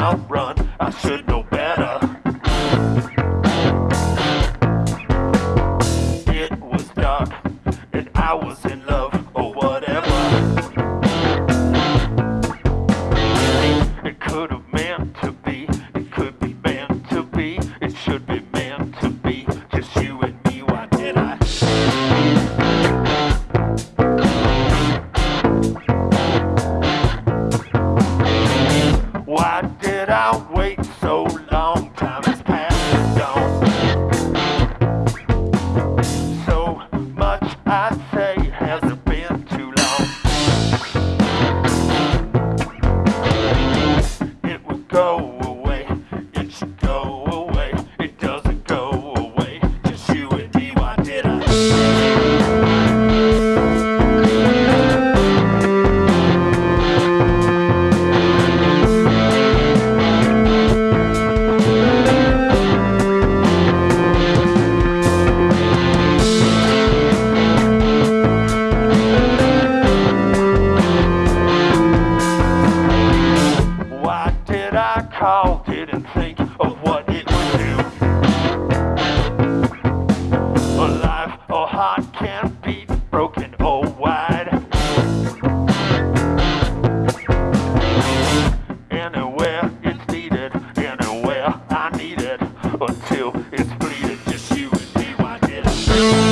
outrun. I should know Why did I wait so long? think of what it would do. Can't be broken. Anywhere it's needed, anywhere I need it, until it's bleeding, just you and me, why did I?